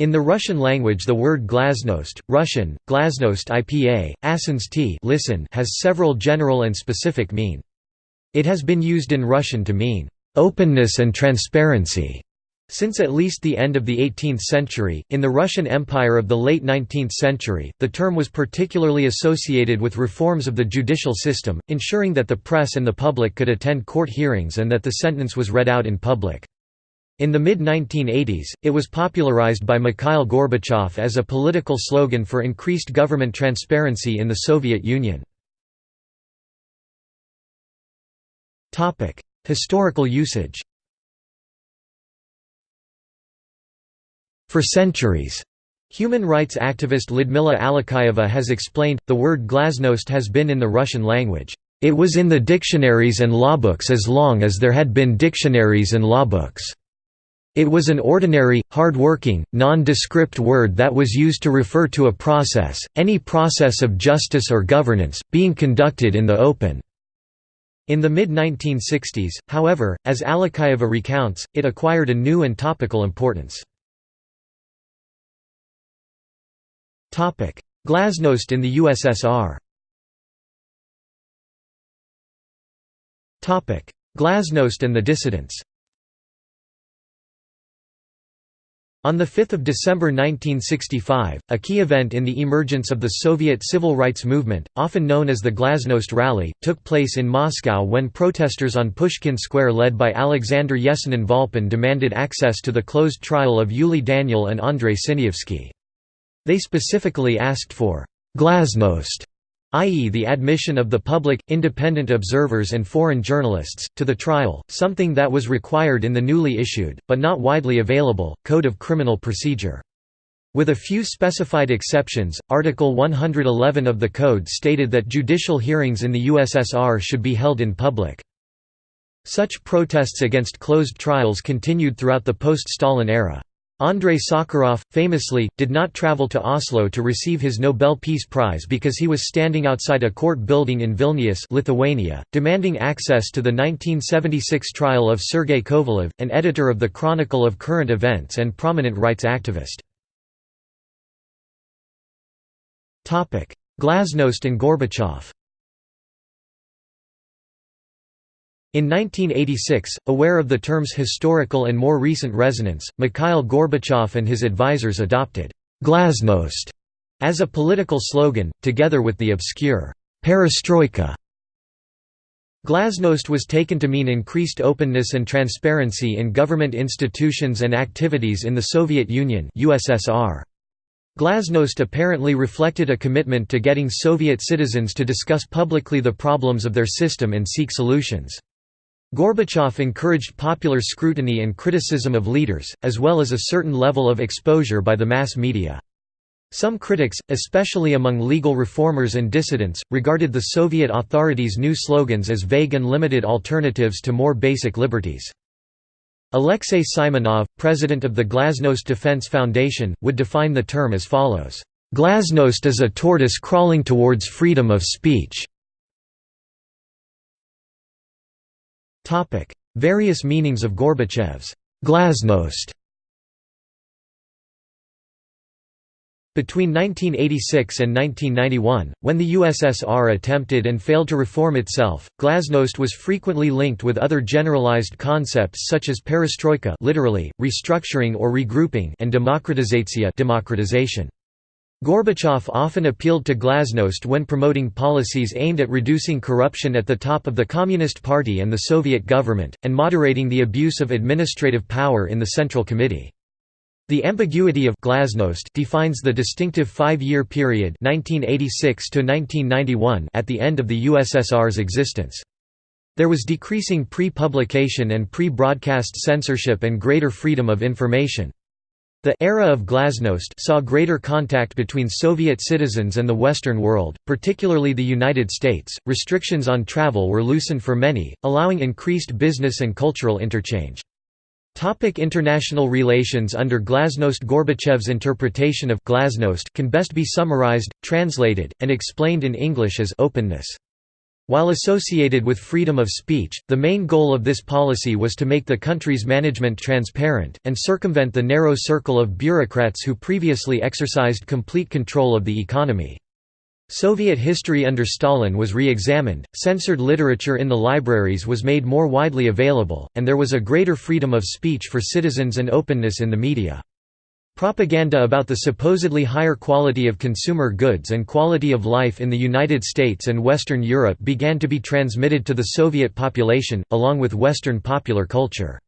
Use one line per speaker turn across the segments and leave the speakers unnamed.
In the Russian language the word glasnost, Russian, glasnost IPA, asens t listen has several general and specific mean. It has been used in Russian to mean, "...openness and transparency." Since at least the end of the 18th century, in the Russian Empire of the late 19th century, the term was particularly associated with reforms of the judicial system, ensuring that the press and the public could attend court hearings and that the sentence was read out in public. In the mid-1980s, it was popularized by Mikhail Gorbachev as a political slogan for increased government transparency in the Soviet Union. Historical usage For centuries, human rights activist Lyudmila Alexeyeva has explained, the word glasnost has been in the Russian language. It was in the dictionaries and lawbooks as long as there had been dictionaries and lawbooks. It was an ordinary, hard-working, nondescript word that was used to refer to a process, any process of justice or governance, being conducted in the open. In the mid-1960s, however, as Alexeyeva recounts, it acquired a new and topical importance. Glasnost in the USSR Glasnost and the dissidents On 5 December 1965, a key event in the emergence of the Soviet civil rights movement, often known as the Glasnost Rally, took place in Moscow when protesters on Pushkin Square led by Alexander Yesenin Volpin demanded access to the closed trial of Yuli Daniel and Andrei Sinyavsky. They specifically asked for «glasnost» i.e. the admission of the public, independent observers and foreign journalists, to the trial, something that was required in the newly issued, but not widely available, Code of Criminal Procedure. With a few specified exceptions, Article 111 of the Code stated that judicial hearings in the USSR should be held in public. Such protests against closed trials continued throughout the post-Stalin era. Andrei Sakharov, famously, did not travel to Oslo to receive his Nobel Peace Prize because he was standing outside a court building in Vilnius Lithuania, demanding access to the 1976 trial of Sergei Kovalev, an editor of the Chronicle of Current Events and prominent rights activist. Glasnost and Gorbachev In 1986, aware of the term's historical and more recent resonance, Mikhail Gorbachev and his advisers adopted «glasnost» as a political slogan, together with the obscure «perestroika». Glasnost was taken to mean increased openness and transparency in government institutions and activities in the Soviet Union USSR. Glasnost apparently reflected a commitment to getting Soviet citizens to discuss publicly the problems of their system and seek solutions. Gorbachev encouraged popular scrutiny and criticism of leaders, as well as a certain level of exposure by the mass media. Some critics, especially among legal reformers and dissidents, regarded the Soviet authorities' new slogans as vague and limited alternatives to more basic liberties. Alexei Simonov, president of the Glasnost Defense Foundation, would define the term as follows, "...glasnost is a tortoise crawling towards freedom of speech." Various meanings of Gorbachev's glasnost Between 1986 and 1991, when the USSR attempted and failed to reform itself, glasnost was frequently linked with other generalized concepts such as perestroika literally, restructuring or regrouping and demokratizatsiya democratization. Gorbachev often appealed to glasnost when promoting policies aimed at reducing corruption at the top of the Communist Party and the Soviet government, and moderating the abuse of administrative power in the Central Committee. The ambiguity of glasnost defines the distinctive five-year period 1986 at the end of the USSR's existence. There was decreasing pre-publication and pre-broadcast censorship and greater freedom of information. The era of glasnost saw greater contact between Soviet citizens and the Western world, particularly the United States. Restrictions on travel were loosened for many, allowing increased business and cultural interchange. Topic international relations Under Glasnost Gorbachev's interpretation of glasnost can best be summarized, translated, and explained in English as openness. While associated with freedom of speech, the main goal of this policy was to make the country's management transparent, and circumvent the narrow circle of bureaucrats who previously exercised complete control of the economy. Soviet history under Stalin was re-examined, censored literature in the libraries was made more widely available, and there was a greater freedom of speech for citizens and openness in the media. Propaganda about the supposedly higher quality of consumer goods and quality of life in the United States and Western Europe began to be transmitted to the Soviet population, along with Western popular culture.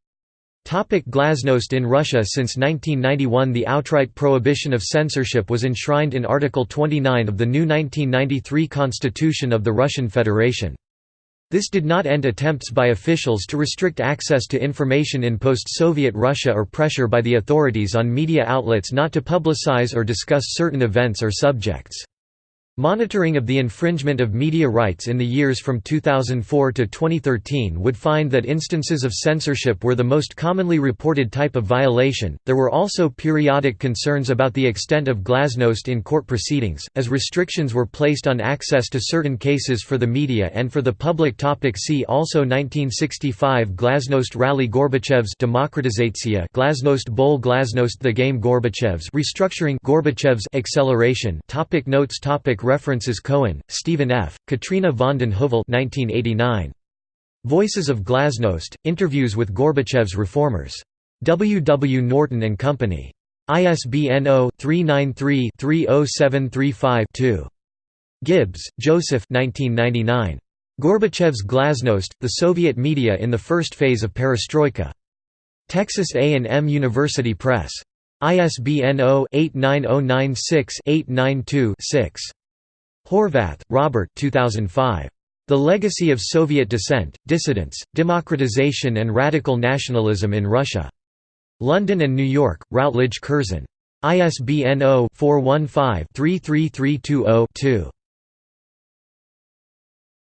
Topic Glasnost In Russia Since 1991 the outright prohibition of censorship was enshrined in Article 29 of the new 1993 Constitution of the Russian Federation. This did not end attempts by officials to restrict access to information in post-Soviet Russia or pressure by the authorities on media outlets not to publicize or discuss certain events or subjects. Monitoring of the infringement of media rights in the years from 2004 to 2013 would find that instances of censorship were the most commonly reported type of violation. There were also periodic concerns about the extent of glasnost in court proceedings, as restrictions were placed on access to certain cases for the media and for the public. Topic see also 1965 Glasnost Rally Gorbachev's Demokratizatsiya Glasnost Bowl Glasnost The Game Gorbachev's Restructuring Gorbachev's Acceleration Topic Notes Topic References Cohen, Stephen F., Katrina vanden Heuvel 1989. Voices of Glasnost, Interviews with Gorbachev's Reformers. W. W. Norton and Company. ISBN 0-393-30735-2. Gibbs, Joseph 1999. Gorbachev's Glasnost, The Soviet Media in the First Phase of Perestroika. Texas A&M University Press. ISBN 0-89096-892-6. Horvath, Robert 2005. The Legacy of Soviet Dissent, Dissidence, Democratization and Radical Nationalism in Russia. London and New York, Routledge Curzon. ISBN 0-415-33320-2.